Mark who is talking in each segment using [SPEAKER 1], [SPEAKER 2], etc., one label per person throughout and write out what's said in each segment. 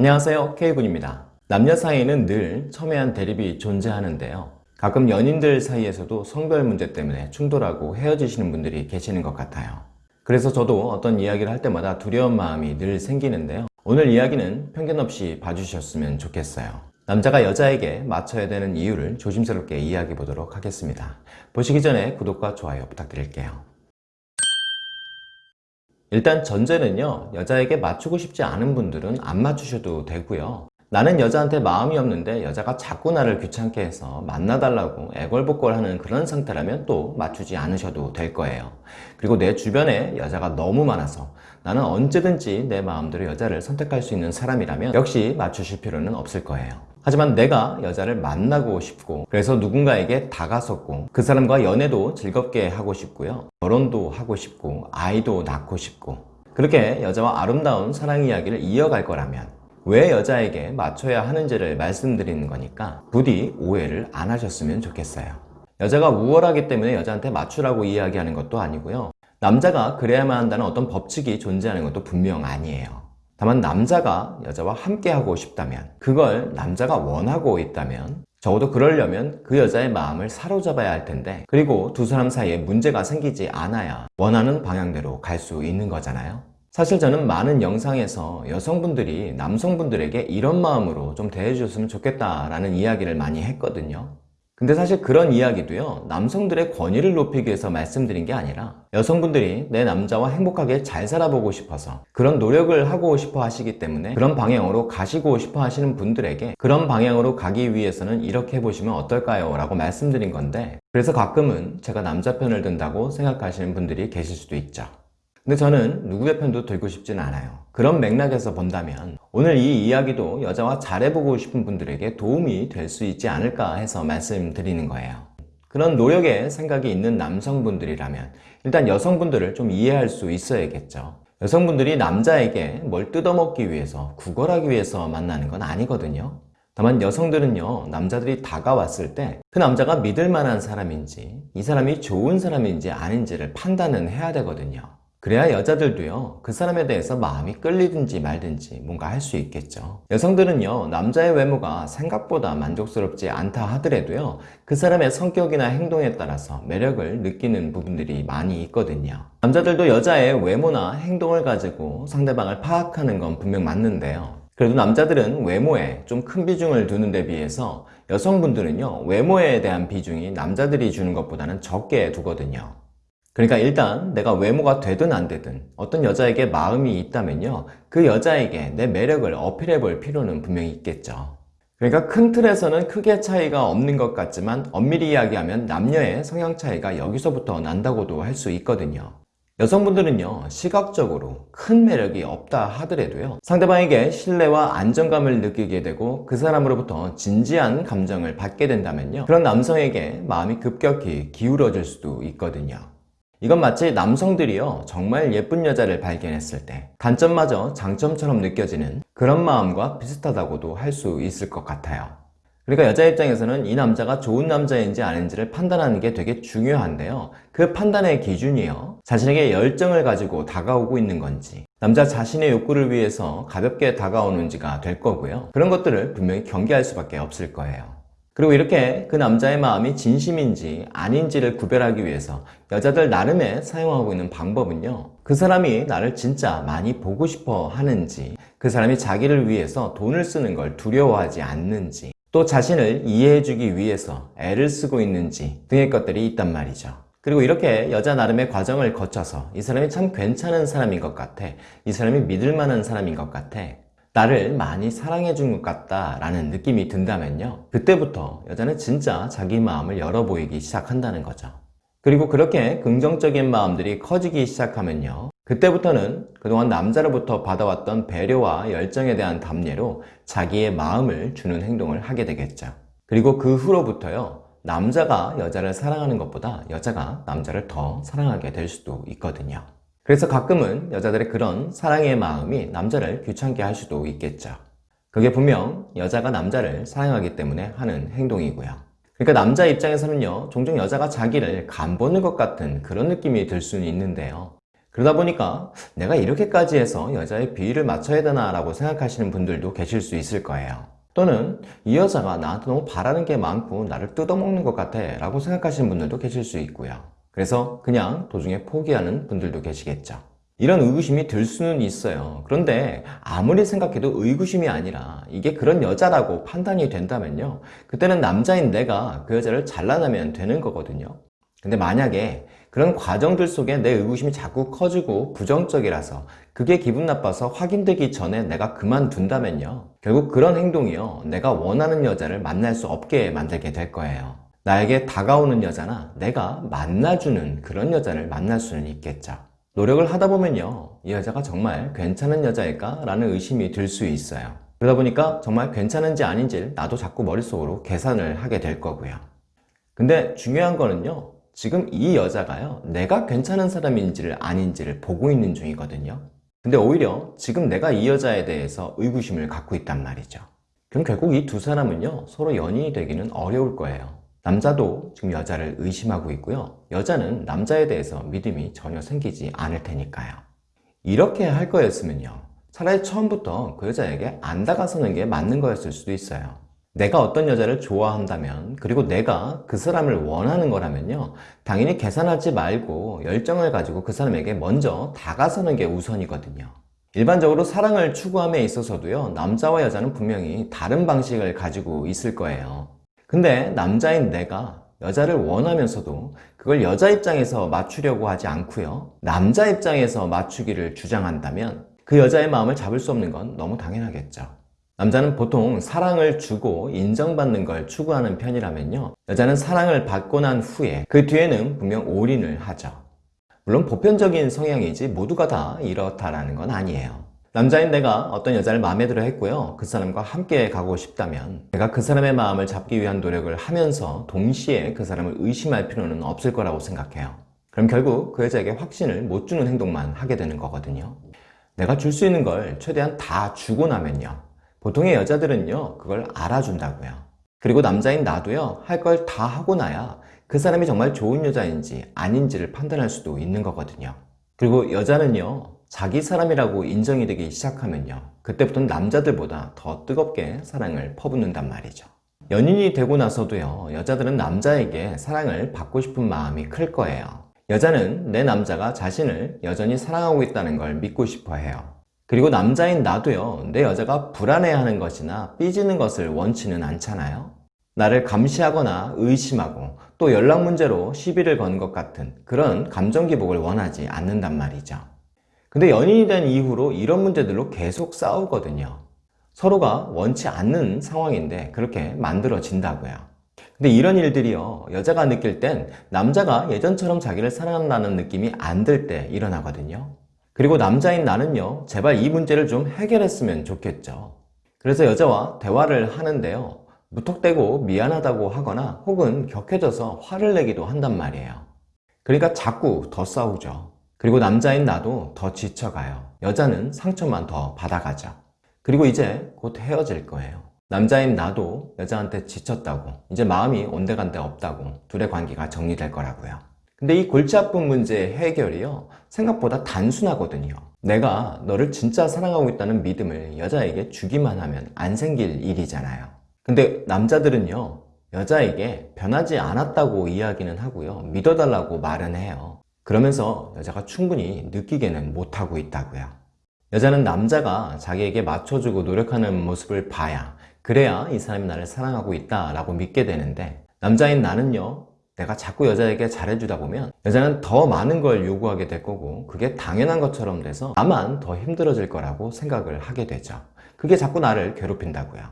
[SPEAKER 1] 안녕하세요. K군입니다. 남녀 사이에는 늘 첨예한 대립이 존재하는데요. 가끔 연인들 사이에서도 성별 문제 때문에 충돌하고 헤어지시는 분들이 계시는 것 같아요. 그래서 저도 어떤 이야기를 할 때마다 두려운 마음이 늘 생기는데요. 오늘 이야기는 편견 없이 봐주셨으면 좋겠어요. 남자가 여자에게 맞춰야 되는 이유를 조심스럽게 이야기해 보도록 하겠습니다. 보시기 전에 구독과 좋아요 부탁드릴게요 일단 전제는요 여자에게 맞추고 싶지 않은 분들은 안 맞추셔도 되고요. 나는 여자한테 마음이 없는데 여자가 자꾸 나를 귀찮게 해서 만나달라고 애걸복걸하는 그런 상태라면 또 맞추지 않으셔도 될 거예요. 그리고 내 주변에 여자가 너무 많아서 나는 언제든지 내 마음대로 여자를 선택할 수 있는 사람이라면 역시 맞추실 필요는 없을 거예요 하지만 내가 여자를 만나고 싶고 그래서 누군가에게 다가섰고 그 사람과 연애도 즐겁게 하고 싶고요. 결혼도 하고 싶고 아이도 낳고 싶고. 그렇게 여자와 아름다운 사랑 이야기를 이어갈 거라면 왜 여자에게 맞춰야 하는지를 말씀드리는 거니까 부디 오해를 안 하셨으면 좋겠어요. 여자가 우월하기 때문에 여자한테 맞추라고 이야기하는 것도 아니고요. 남자가 그래야만 한다는 어떤 법칙이 존재하는 것도 분명 아니에요 다만 남자가 여자와 함께 하고 싶다면 그걸 남자가 원하고 있다면 적어도 그러려면 그 여자의 마음을 사로잡아야 할 텐데 그리고 두 사람 사이에 문제가 생기지 않아야 원하는 방향대로 갈 수 있는 거잖아요. 사실 저는 많은 영상에서 여성분들이 남성분들에게 이런 마음으로 좀 대해주셨으면 좋겠다라는 이야기를 많이 했거든요 근데 사실 그런 이야기도요 남성들의 권위를 높이기 위해서 말씀드린 게 아니라 여성분들이 내 남자와 행복하게 잘 살아보고 싶어서 그런 노력을 하고 싶어 하시기 때문에 그런 방향으로 가시고 싶어 하시는 분들에게 그런 방향으로 가기 위해서는 이렇게 해보시면 어떨까요? 라고 말씀드린 건데 그래서 가끔은 제가 남자 편을 든다고 생각하시는 분들이 계실 수도 있죠 근데 저는 누구의 편도 들고 싶진 않아요. 그런 맥락에서 본다면 오늘 이 이야기도 여자와 잘해보고 싶은 분들에게 도움이 될 수 있지 않을까 해서 말씀드리는 거예요. 그런 노력에 생각이 있는 남성분들이라면 일단 여성분들을 좀 이해할 수 있어야겠죠. 여성분들이 남자에게 뭘 뜯어먹기 위해서 구걸하기 위해서 만나는 건 아니거든요. 다만 여성들은요 남자들이 다가왔을 때 그 남자가 믿을 만한 사람인지 이 사람이 좋은 사람인지 아닌지를 판단은 해야 되거든요 그래야 여자들도요 그 사람에 대해서 마음이 끌리든지 말든지 뭔가 할 수 있겠죠. 여성들은요 남자의 외모가 생각보다 만족스럽지 않다 하더라도요 그 사람의 성격이나 행동에 따라서 매력을 느끼는 부분들이 많이 있거든요. 남자들도 여자의 외모나 행동을 가지고 상대방을 파악하는 건 분명 맞는데요. 그래도 남자들은 외모에 좀 큰 비중을 두는 데 비해서 여성분들은요 외모에 대한 비중이 남자들이 주는 것보다는 적게 두거든요 그러니까 일단 내가 외모가 되든 안 되든 어떤 여자에게 마음이 있다면요 그 여자에게 내 매력을 어필해 볼 필요는 분명히 있겠죠. 그러니까 큰 틀에서는 크게 차이가 없는 것 같지만 엄밀히 이야기하면 남녀의 성향 차이가 여기서부터 난다고도 할 수 있거든요. 여성분들은요 시각적으로 큰 매력이 없다 하더라도요 상대방에게 신뢰와 안정감을 느끼게 되고 그 사람으로부터 진지한 감정을 받게 된다면요 그런 남성에게 마음이 급격히 기울어질 수도 있거든요 이건 마치 남성들이요 정말 예쁜 여자를 발견했을 때 단점마저 장점처럼 느껴지는 그런 마음과 비슷하다고도 할 수 있을 것 같아요. 그러니까 여자 입장에서는 이 남자가 좋은 남자인지 아닌지를 판단하는 게 되게 중요한데요. 그 판단의 기준이요. 자신에게 열정을 가지고 다가오고 있는 건지 남자 자신의 욕구를 위해서 가볍게 다가오는지가 될 거고요. 그런 것들을 분명히 경계할 수밖에 없을 거예요 그리고 이렇게 그 남자의 마음이 진심인지 아닌지를 구별하기 위해서 여자들 나름의 사용하고 있는 방법은요 그 사람이 나를 진짜 많이 보고 싶어 하는지 그 사람이 자기를 위해서 돈을 쓰는 걸 두려워하지 않는지 또 자신을 이해해주기 위해서 애를 쓰고 있는지 등의 것들이 있단 말이죠. 그리고 이렇게 여자 나름의 과정을 거쳐서 이 사람이 참 괜찮은 사람인 것 같아 이 사람이 믿을 만한 사람인 것 같아 나를 많이 사랑해 준 것 같다 라는 느낌이 든다면요. 그때부터 여자는 진짜 자기 마음을 열어 보이기 시작한다는 거죠. 그리고 그렇게 긍정적인 마음들이 커지기 시작하면요. 그때부터는 그동안 남자로부터 받아왔던 배려와 열정에 대한 답례로 자기의 마음을 주는 행동을 하게 되겠죠. 그리고 그 후로부터요. 남자가 여자를 사랑하는 것보다 여자가 남자를 더 사랑하게 될 수도 있거든요 그래서 가끔은 여자들의 그런 사랑의 마음이 남자를 귀찮게 할 수도 있겠죠 그게 분명 여자가 남자를 사랑하기 때문에 하는 행동이고요 그러니까 남자 입장에서는요 종종 여자가 자기를 간보는 것 같은 그런 느낌이 들 수는 있는데요 그러다 보니까 내가 이렇게까지 해서 여자의 비위를 맞춰야 되나 라고 생각하시는 분들도 계실 수 있을 거예요. 또는 이 여자가 나한테 너무 바라는 게 많고 나를 뜯어먹는 것 같아 라고 생각하시는 분들도 계실 수 있고요. 그래서 그냥 도중에 포기하는 분들도 계시겠죠. 이런 의구심이 들 수는 있어요. 그런데 아무리 생각해도 의구심이 아니라 이게 그런 여자라고 판단이 된다면요. 그때는 남자인 내가 그 여자를 잘라내면 되는 거거든요. 근데 만약에 그런 과정들 속에 내 의구심이 자꾸 커지고 부정적이라서 그게 기분 나빠서 확인되기 전에 내가 그만둔다면요. 결국 그런 행동이요. 내가 원하는 여자를 만날 수 없게 만들게 될 거예요. 나에게 다가오는 여자나 내가 만나주는 그런 여자를 만날 수는 있겠죠. 노력을 하다 보면요. 이 여자가 정말 괜찮은 여자일까? 라는 의심이 들 수 있어요. 그러다 보니까 정말 괜찮은지 아닌지를 나도 자꾸 머릿속으로 계산을 하게 될 거고요. 근데 중요한 거는요. 지금 이 여자가요. 내가 괜찮은 사람인지를 아닌지를 보고 있는 중이거든요. 근데 오히려 지금 내가 이 여자에 대해서 의구심을 갖고 있단 말이죠. 그럼 결국 이 두 사람은요. 서로 연인이 되기는 어려울 거예요. 남자도 지금 여자를 의심하고 있고요. 여자는 남자에 대해서 믿음이 전혀 생기지 않을 테니까요. 이렇게 할 거였으면요. 차라리 처음부터 그 여자에게 안 다가서는 게 맞는 거였을 수도 있어요. 내가 어떤 여자를 좋아한다면 그리고 내가 그 사람을 원하는 거라면요 당연히 계산하지 말고 열정을 가지고 그 사람에게 먼저 다가서는 게 우선이거든요 일반적으로 사랑을 추구함에 있어서도요 남자와 여자는 분명히 다른 방식을 가지고 있을 거예요 근데 남자인 내가 여자를 원하면서도 그걸 여자 입장에서 맞추려고 하지 않고요. 남자 입장에서 맞추기를 주장한다면 그 여자의 마음을 잡을 수 없는 건 너무 당연하겠죠. 남자는 보통 사랑을 주고 인정받는 걸 추구하는 편이라면요. 여자는 사랑을 받고 난 후에 그 뒤에는 분명 올인을 하죠. 물론 보편적인 성향이지 모두가 다 이렇다라는 건 아니에요 남자인 내가 어떤 여자를 마음에 들어 했고요. 그 사람과 함께 가고 싶다면 내가 그 사람의 마음을 잡기 위한 노력을 하면서 동시에 그 사람을 의심할 필요는 없을 거라고 생각해요. 그럼 결국 그 여자에게 확신을 못 주는 행동만 하게 되는 거거든요. 내가 줄 수 있는 걸 최대한 다 주고 나면요. 보통의 여자들은요 그걸 알아준다고요. 그리고 남자인 나도요 할 걸 다 하고 나야 그 사람이 정말 좋은 여자인지 아닌지를 판단할 수도 있는 거거든요. 그리고 여자는요 자기 사람이라고 인정이 되기 시작하면요. 그때부터는 남자들보다 더 뜨겁게 사랑을 퍼붓는단 말이죠. 연인이 되고 나서도요 여자들은 남자에게 사랑을 받고 싶은 마음이 클 거예요. 여자는 내 남자가 자신을 여전히 사랑하고 있다는 걸 믿고 싶어 해요. 그리고 남자인 나도요 내 여자가 불안해하는 것이나 삐지는 것을 원치는 않잖아요. 나를 감시하거나 의심하고 또 연락 문제로 시비를 건 것 같은 그런 감정 기복을 원하지 않는단 말이죠 근데 연인이 된 이후로 이런 문제들로 계속 싸우거든요. 서로가 원치 않는 상황인데 그렇게 만들어진다고요. 근데 이런 일들이요. 여자가 느낄 땐 남자가 예전처럼 자기를 사랑한다는 느낌이 안 들 때 일어나거든요. 그리고 남자인 나는요. 제발 이 문제를 좀 해결했으면 좋겠죠. 그래서 여자와 대화를 하는데요. 무턱대고 미안하다고 하거나 혹은 격해져서 화를 내기도 한단 말이에요. 그러니까 자꾸 더 싸우죠 그리고 남자인 나도 더 지쳐가요. 여자는 상처만 더 받아가죠. 그리고 이제 곧 헤어질 거예요. 남자인 나도 여자한테 지쳤다고. 이제 마음이 온데간데 없다고 둘의 관계가 정리될 거라고요. 근데 이 골치 아픈 문제의 해결이요. 생각보다 단순하거든요. 내가 너를 진짜 사랑하고 있다는 믿음을 여자에게 주기만 하면 안 생길 일이잖아요. 근데 남자들은요 여자에게 변하지 않았다고 이야기는 하고요. 믿어달라고 말은 해요 그러면서 여자가 충분히 느끼게는 못하고 있다고요. 여자는 남자가 자기에게 맞춰주고 노력하는 모습을 봐야 그래야 이 사람이 나를 사랑하고 있다 라고 믿게 되는데 남자인 나는요 내가 자꾸 여자에게 잘해주다 보면 여자는 더 많은 걸 요구하게 될 거고 그게 당연한 것처럼 돼서 나만 더 힘들어질 거라고 생각을 하게 되죠. 그게 자꾸 나를 괴롭힌다고요.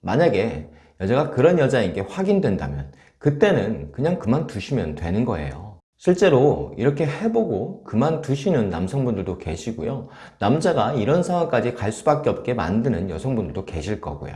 [SPEAKER 1] 만약에 여자가 그런 여자인 게 확인된다면 그때는 그냥 그만두시면 되는 거예요 실제로 이렇게 해보고 그만두시는 남성분들도 계시고요. 남자가 이런 상황까지 갈 수밖에 없게 만드는 여성분들도 계실 거고요.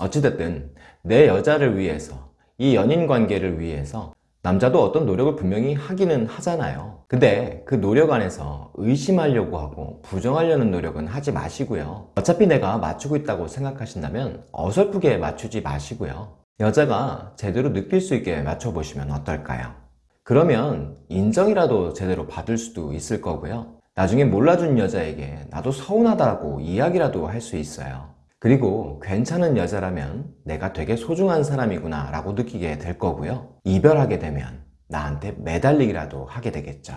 [SPEAKER 1] 어찌됐든 내 여자를 위해서 이 연인 관계를 위해서 남자도 어떤 노력을 분명히 하기는 하잖아요. 근데 그 노력 안에서 의심하려고 하고 부정하려는 노력은 하지 마시고요. 어차피 내가 맞추고 있다고 생각하신다면 어설프게 맞추지 마시고요. 여자가 제대로 느낄 수 있게 맞춰보시면 어떨까요? 그러면 인정이라도 제대로 받을 수도 있을 거고요 나중에 몰라준 여자에게 나도 서운하다고 이야기라도 할 수 있어요. 그리고 괜찮은 여자라면 내가 되게 소중한 사람이구나 라고 느끼게 될 거고요. 이별하게 되면 나한테 매달리기라도 하게 되겠죠.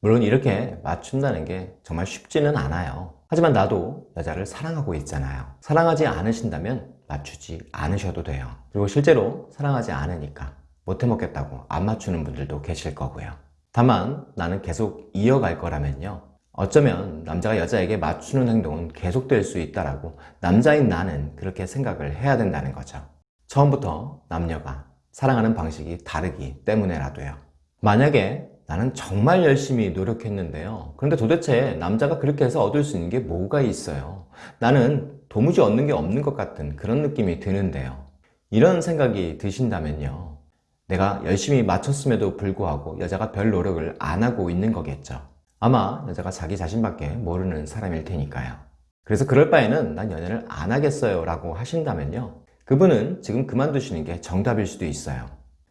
[SPEAKER 1] 물론 이렇게 맞춘다는 게 정말 쉽지는 않아요. 하지만 나도 여자를 사랑하고 있잖아요. 사랑하지 않으신다면 맞추지 않으셔도 돼요. 그리고 실제로 사랑하지 않으니까 못해 먹겠다고 안 맞추는 분들도 계실 거고요. 다만 나는 계속 이어갈 거라면요. 어쩌면 남자가 여자에게 맞추는 행동은 계속될 수 있다라고 남자인 나는 그렇게 생각을 해야 된다는 거죠. 처음부터 남녀가 사랑하는 방식이 다르기 때문에라도요. 만약에 나는 정말 열심히 노력했는데요. 그런데 도대체 남자가 그렇게 해서 얻을 수 있는 게 뭐가 있어요? 나는 도무지 얻는 게 없는 것 같은 그런 느낌이 드는데요. 이런 생각이 드신다면요. 내가 열심히 맞췄음에도 불구하고 여자가 별 노력을 안 하고 있는 거겠죠. 아마 여자가 자기 자신밖에 모르는 사람일 테니까요. 그래서 그럴 바에는 난 연애를 안 하겠어요 라고 하신다면요. 그분은 지금 그만두시는 게 정답일 수도 있어요.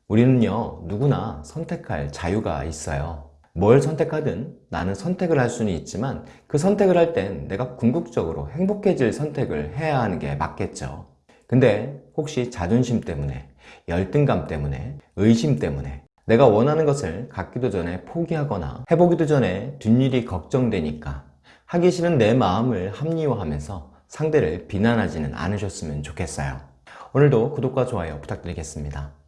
[SPEAKER 1] 우리는요, 누구나 선택할 자유가 있어요. 뭘 선택하든 나는 선택을 할 수는 있지만 그 선택을 할 땐 내가 궁극적으로 행복해질 선택을 해야 하는 게 맞겠죠. 근데 혹시 자존심 때문에, 열등감 때문에, 의심 때문에 내가 원하는 것을 갖기도 전에 포기하거나 해보기도 전에 뒷일이 걱정되니까 하기 싫은 내 마음을 합리화하면서 상대를 비난하지는 않으셨으면 좋겠어요. 오늘도 구독과 좋아요 부탁드리겠습니다.